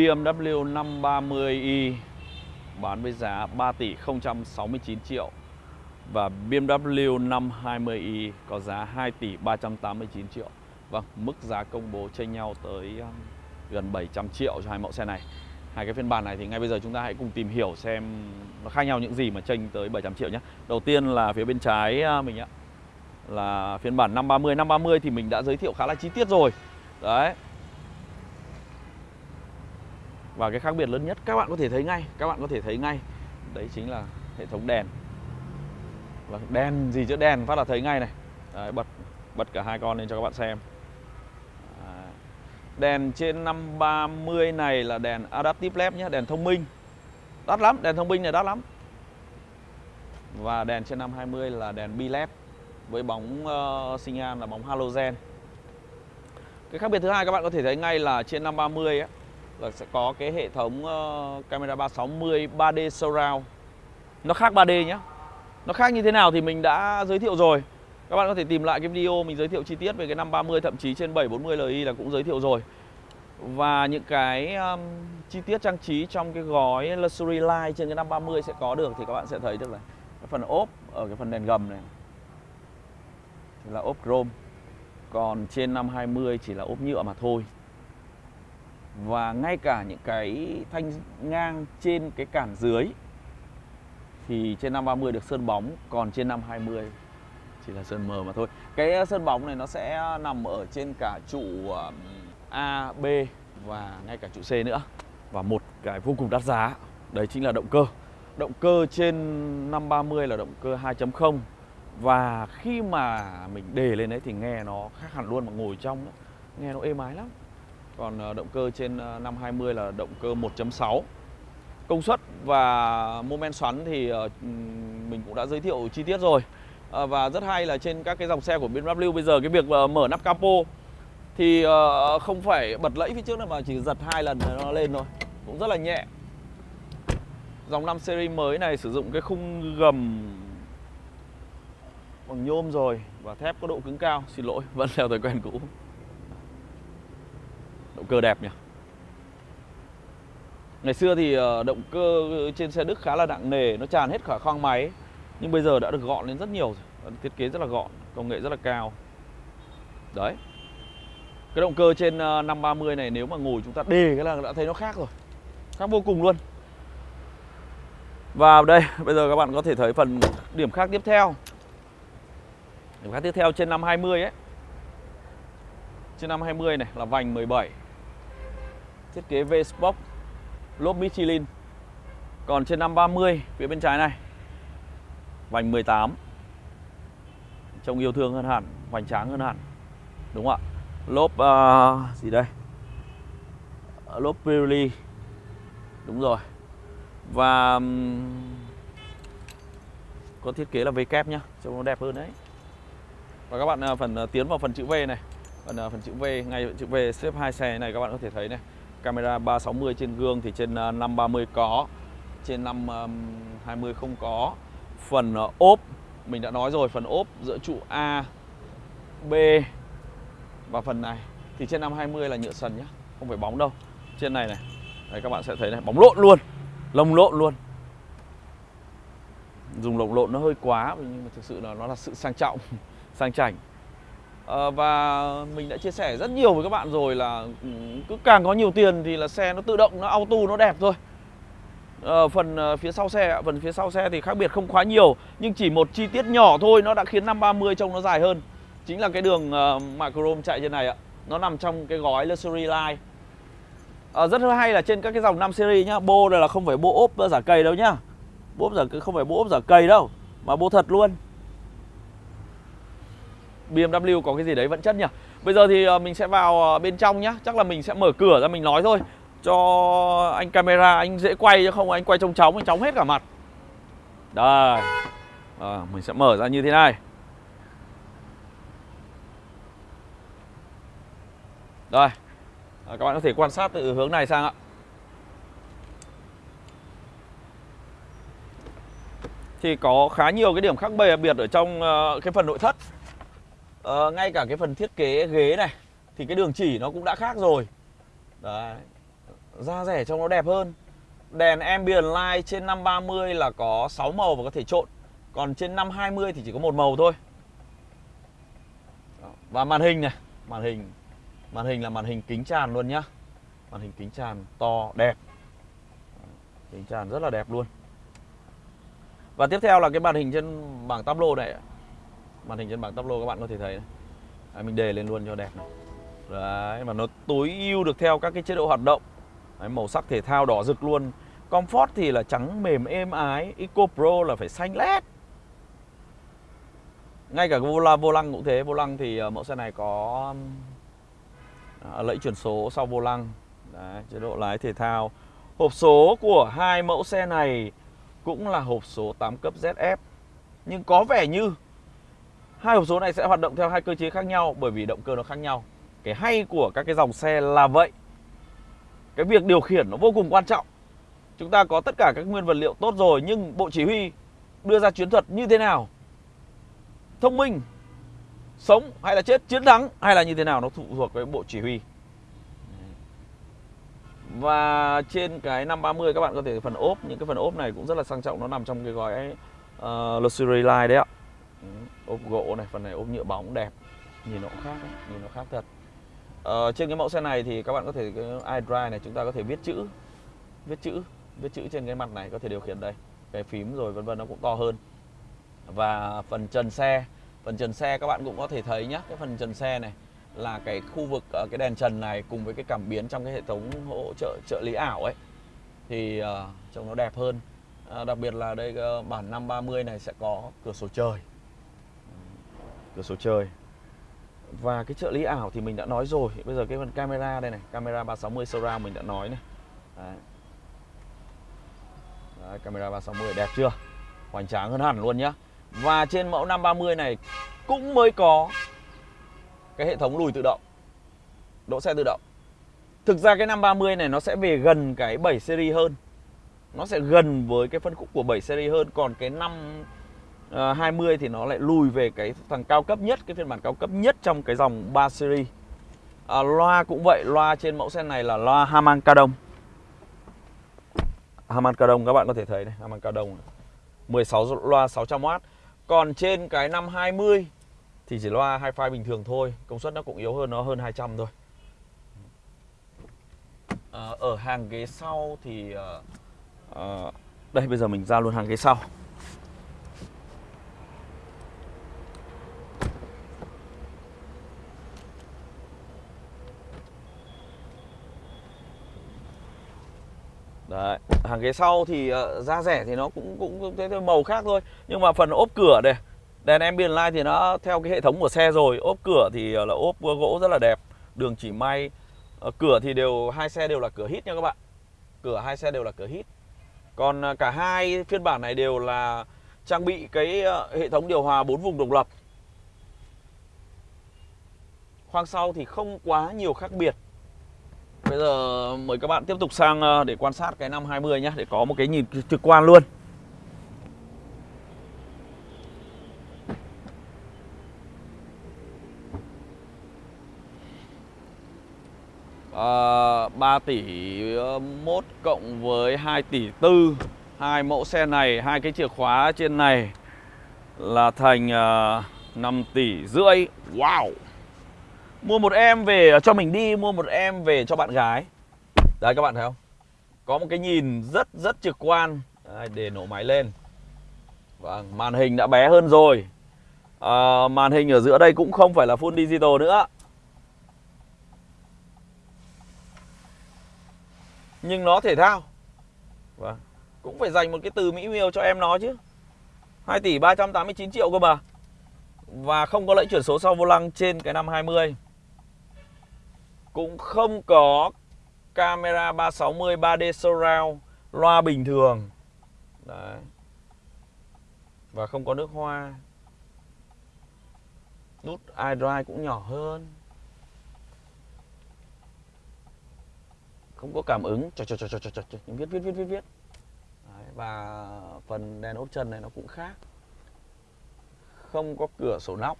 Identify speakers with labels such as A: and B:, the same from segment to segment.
A: BMW 530i bán với giá 3 tỷ 069 triệu và BMW 520i có giá 2 tỷ 389 triệu. Vâng, mức giá công bố chênh nhau tới um, gần 700 triệu cho hai mẫu xe này. Hai cái phiên bản này thì ngay bây giờ chúng ta hãy cùng tìm hiểu xem nó khác nhau những gì mà chênh tới 700 triệu nhé. Đầu tiên là phía bên trái mình ạ. Là phiên bản 530, 530 thì mình đã giới thiệu khá là chi tiết rồi. Đấy, và cái khác biệt lớn nhất các bạn có thể thấy ngay Các bạn có thể thấy ngay. Đấy chính là hệ thống đèn. Và Đèn gì chứ đèn phát là thấy ngay này. Đấy, bật bật cả hai con lên cho các bạn xem. Đèn trên 530 này là đèn Adaptive LED nhé Đèn thông minh. Đắt lắm, đèn thông minh này đắt lắm. Và đèn trên 520 là đèn bi-led Với bóng ờ, uh, sinh là bóng halogen. Cái khác biệt thứ hai các bạn có thể thấy ngay là trên 530 ấy, là sẽ có cái hệ thống uh, camera 360 3D surround. Nó khác 3D nhé nó khác như thế nào thì mình đã giới thiệu rồi. Các bạn có thể tìm lại cái video mình giới thiệu chi tiết về cái 530 thậm chí trên 740 Li là cũng giới thiệu rồi. Và những cái um, chi tiết trang trí trong cái gói Luxury Line trên cái 530 sẽ có được thì các bạn sẽ thấy được là cái phần ốp ở cái phần đèn gầm này. Thì là ốp chrome. Còn trên 520 chỉ là ốp nhựa mà thôi và ngay cả những cái thanh ngang trên cái cản dưới thì trên 530 được sơn bóng còn trên 520 chỉ là sơn mờ mà thôi. Cái ờ, sơn bóng này nó sẽ nằm ở trên cả trụ ờ, A, B và ngay cả trụ C nữa. Và một cái vô cùng đắt giá. Đấy chính là động cơ. Động cơ trên 530 là động cơ 2.0 và khi mà mình đề lên đấy thì nghe nó khác hẳn luôn mà ngồi trong đó, nghe nó êm ái lắm còn ờ, động cơ trên ờ, 520 là động cơ 1.6 Công suất và mô men xoắn thì ờ, mình cũng đã giới thiệu chi tiết rồi. Và rất hay là trên các cái dòng xe của BMW bây giờ cái việc mở nắp capo Thì không phải bật lẫy phía trước nữa mà chỉ giật hai lần nó lên thôi. Cũng rất là nhẹ. Dòng 5 series mới này sử dụng cái khung gầm bằng nhôm rồi và thép có độ cứng cao. Xin lỗi, vẫn theo thói quen cũ. Động cơ đẹp nhỉ? Ngày xưa thì ờ, động cơ trên xe Đức khá là nặng nề Nó tràn hết cả khoang máy Nhưng bây giờ đã được gọn lên rất nhiều rồi Thiết kế rất là gọn, công nghệ rất là cao. Đấy. Cái động cơ trên ờ, 530 này nếu mà ngồi chúng ta đề cái là đã thấy nó khác rồi Khác vô cùng luôn. Và đây, bây giờ các bạn có thể thấy phần điểm khác tiếp theo. Điểm khác tiếp theo trên 520 ấy. Trên 520 này là vành 17 Thiết kế V-Spoke Lốp Michelin. Còn trên 530 phía bên trái này Vành 18 Trông yêu thương hơn hẳn Hoành tráng hơn hẳn Đúng không ạ? Lốp uh, gì đây? À, lốp Pirelli. Đúng rồi. Và um, Có thiết kế là V kép nhá Trông nó đẹp hơn đấy. Và các bạn uh, phần uh, tiến vào phần chữ V này. Phần, uh, phần chữ V Ngay chữ V xếp hai xe này các bạn có thể thấy này. Camera 360 trên gương thì trên à, 530 có, Trên 520 à, không có. Phần à, ốp, Mình đã nói rồi, phần ốp giữa trụ A, B Và phần này. Thì trên 520 là nhựa sần nhá, Không phải bóng đâu. Trên này này, Đấy, các bạn sẽ thấy này, Bóng lộn luôn Lồng lộn luôn. Dùng lồng lộn nó hơi quá, Nhưng mà thực sự là nó là sự sang trọng, Sang chảnh. Ờ, và mình đã chia sẻ rất nhiều với các bạn rồi là ừ, cứ càng có nhiều tiền thì là xe nó tự động nó auto nó đẹp thôi. À, phần ờ, phía sau xe phần phía sau xe thì khác biệt không quá nhiều nhưng chỉ một chi tiết nhỏ thôi nó đã khiến 530 trông nó dài hơn. Chính là cái đường uh, microchrome chạy trên này ạ nó nằm trong cái gói luxury line. À, rất hay là trên các cái dòng 5 series nhá bô này là không phải bô ốp giả cây đâu nhá. Bô ốp giả không phải bô ốp giả cây đâu mà bô thật luôn. BMW có cái gì đấy vẫn chất nhỉ? Bây giờ thì ờ, mình sẽ vào ờ, bên trong nhá. Chắc là mình sẽ mở cửa ra mình nói thôi. Cho anh camera anh dễ quay chứ không anh quay trông chóng anh chóng hết cả mặt. Đây. À, Mình sẽ mở ra như thế này. Đây. À, Các bạn có thể quan sát từ hướng này sang ạ. Thì có khá nhiều cái điểm khác biệt ở trong cái phần nội thất ờ, ngay cả cái phần thiết kế ghế này thì cái đường chỉ nó cũng đã khác rồi. Đấy da rẻ trông nó đẹp hơn. Đèn ambient light trên 530 là có 6 màu và có thể trộn. Còn trên 520 thì chỉ có một màu thôi. Và màn hình này Màn hình Màn hình là màn hình kính tràn luôn nhá. Màn hình kính tràn to đẹp. Kính tràn rất là đẹp luôn. Và tiếp theo là cái màn hình trên bảng tablo này Màn hình trên bảng tablo các bạn có thể thấy này. Đấy, Mình đề lên luôn cho đẹp này. Đấy, mà nó tối ưu được theo các cái chế độ hoạt động. Đấy, Màu sắc thể thao đỏ rực luôn. Comfort thì là trắng mềm êm ái Eco Pro là phải xanh led Ngay cả vô, la, vô lăng cũng thế. Vô lăng thì ờ, mẫu xe này có ờ, lẫy chuyển số sau vô lăng. Đấy, chế độ lái thể thao. Hộp số của hai mẫu xe này cũng là hộp số 8 cấp ZF Nhưng có vẻ như hai hộp số này sẽ hoạt động theo hai cơ chế khác nhau bởi vì động cơ nó khác nhau. Cái hay của các cái dòng xe là vậy. Cái việc điều khiển nó vô cùng quan trọng. Chúng ta có tất cả các nguyên vật liệu tốt rồi nhưng bộ chỉ huy đưa ra chiến thuật như thế nào? Thông minh sống hay là chết chiến thắng hay là như thế nào nó phụ thuộc với bộ chỉ huy. Và trên cái 530 các bạn có thể phần ốp những cái phần ốp này cũng rất là sang trọng nó nằm trong cái gói uh, luxury line đấy ạ ốp gỗ này phần này ốp nhựa bóng đẹp. Nhìn nó cũng khác ấy, nhìn nó khác thật. Ờ, trên cái mẫu xe này thì các bạn có thể cái iDrive này chúng ta có thể viết chữ viết chữ viết chữ trên cái mặt này có thể điều khiển đây. Cái phím rồi vân vân nó cũng to hơn. Và phần trần xe phần trần xe các bạn cũng có thể thấy nhé cái phần trần xe này là cái khu vực ở cái đèn trần này cùng với cái cảm biến trong cái hệ thống hỗ trợ trợ lý ảo ấy. Thì uh, trông nó đẹp hơn. Uh, đặc biệt là đây uh, bản 530 này sẽ có cửa sổ trời cửa sổ trời và cái trợ lý ảo thì mình đã nói rồi. Bây giờ cái phần camera đây này camera 360 surround mình đã nói này. Đấy. Đấy, camera 360 đẹp chưa? Hoành tráng hơn hẳn luôn nhá. Và trên mẫu 530 này cũng mới có cái hệ thống lùi tự động. Đỗ xe tự động. Thực ra cái 530 này nó sẽ về gần cái 7 series hơn. Nó sẽ gần với cái phân khúc của 7 series hơn. Còn cái 5 Ờ, uh, 20 thì nó lại lùi về cái thằng cao cấp nhất cái phiên bản cao cấp nhất trong cái dòng 3 series. À, loa cũng vậy loa trên mẫu xe này là loa Harman Kardon Harman Kardon các bạn có thể thấy này Harman Kardon 16 loa 600W còn trên cái 520 thì chỉ loa hi-fi bình thường thôi công suất nó cũng yếu hơn nó hơn 200 thôi. À, ở hàng ghế sau thì uh, đây bây giờ mình ra luôn hàng ghế sau. Đấy, hàng ghế sau thì uh, rẻ thì nó cũng cũng thế thôi màu khác thôi. Nhưng mà phần ốp cửa này, đèn ambient light thì nó theo cái hệ thống của xe rồi. Ốp cửa thì ờ, là ốp gỗ rất là đẹp, đường chỉ may. Uh, cửa thì đều hai xe đều là cửa hít nha các bạn. Cửa hai xe đều là cửa hít. Còn uh, cả hai phiên bản này đều là trang bị cái uh, hệ thống điều hòa 4 vùng độc lập. Khoang sau thì không quá nhiều khác biệt Bây giờ mời các bạn tiếp tục sang ờ, để quan sát cái năm 20 nhé Để có một cái nhìn trực quan luôn. Ờ, à, 3 tỷ ờ, 1 cộng với 2 tỷ 4 hai mẫu xe này hai cái chìa khóa trên này là thành uh, 5 tỷ rưỡi. Wow! Mua một em về à, cho mình đi Mua một em về cho bạn gái. Đấy các bạn thấy không? Có một cái nhìn rất rất trực quan. Đấy, Để nổ máy lên. Vâng, màn hình đã bé hơn rồi. À, Màn hình ở giữa đây cũng không phải là full digital nữa. Nhưng nó thể thao. Vâng Cũng phải dành một cái từ mỹ miều cho em nó chứ. 2 tỷ 389 triệu cơ mà. Và không có lệnh chuyển số sau vô lăng trên cái năm 20 cũng không có camera 360 3D surround loa bình thường. Đấy. và không có nước hoa. Nút iDrive cũng nhỏ hơn. Không có cảm ứng. Cho cho cho cho cho cho viết viết viết viết viết. Đấy. và phần đèn ốp chân này nó cũng khác. Không có cửa sổ nóc.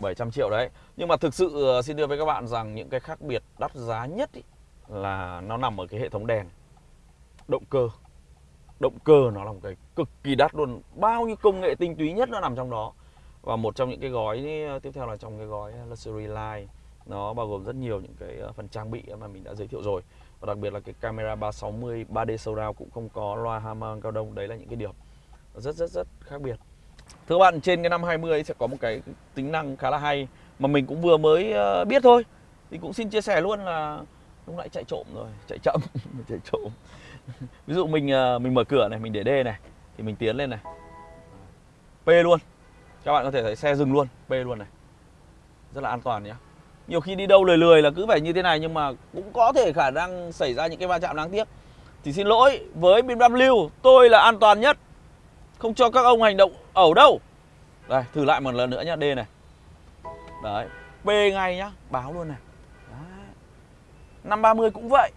A: 700 triệu đấy. Nhưng mà thực sự ờ, xin đưa với các bạn rằng những cái khác biệt đắt giá nhất ý, là nó nằm ở cái hệ thống đèn. Động cơ. Động cơ nó là một cái cực kỳ đắt luôn. Bao nhiêu công nghệ tinh túy nhất nó nằm trong đó. Và một trong những cái gói ờ, tiếp theo là trong cái gói luxury line nó bao gồm rất nhiều những cái ờ, phần trang bị mà mình đã giới thiệu rồi. Và đặc biệt là cái camera 360 3D surround cũng không có loa Harman cao đông. Đấy là những cái điểm rất rất rất khác biệt thưa các bạn, trên cái năm 20 sẽ có một cái tính năng khá là hay mà mình cũng vừa mới ờ, biết thôi. Thì cũng xin chia sẻ luôn là lúc lại chạy trộm rồi, chạy chậm, chạy trộm. Ví dụ mình ờ, mình mở cửa này, mình để D này, thì mình tiến lên này. P luôn. Các bạn có thể thấy xe dừng luôn, P luôn này. Rất là an toàn nhé nhiều khi đi đâu lười lười là cứ phải như thế này nhưng mà cũng có thể khả năng xảy ra những cái va chạm đáng tiếc. Thì xin lỗi, với BMW, tôi là an toàn nhất không cho các ông hành động ẩu đâu. Đây thử lại một lần nữa nhá D này. Đấy P ngay nhá báo luôn này. Đấy. 530 cũng vậy.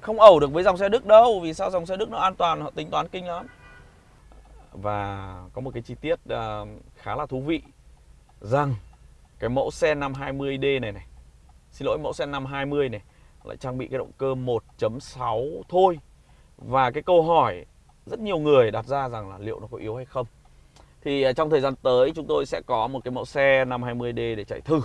A: Không ẩu được với dòng xe Đức đâu vì sao dòng xe Đức nó an toàn họ tính toán kinh lắm. Và có một cái chi tiết uh, khá là thú vị. Rằng cái mẫu xe 520D này này xin lỗi mẫu xe 520 này lại trang bị cái động cơ 1.6 thôi. Và cái câu hỏi rất nhiều người đặt ra rằng là liệu nó có yếu hay không. Thì à, trong thời gian tới chúng tôi sẽ có một cái mẫu xe 520D để chạy thử.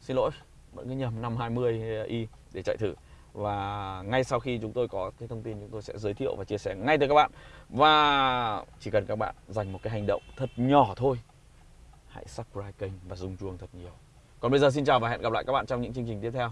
A: Xin lỗi vẫn cứ nhầm 520i để chạy thử. Và ngay sau khi chúng tôi có cái thông tin, chúng tôi sẽ giới thiệu và chia sẻ ngay tới các bạn. Và chỉ cần các bạn dành một cái hành động thật nhỏ thôi, hãy subscribe kênh và dùng chuông thật nhiều. Còn bây giờ xin chào và hẹn gặp lại các bạn trong những chương trình tiếp theo.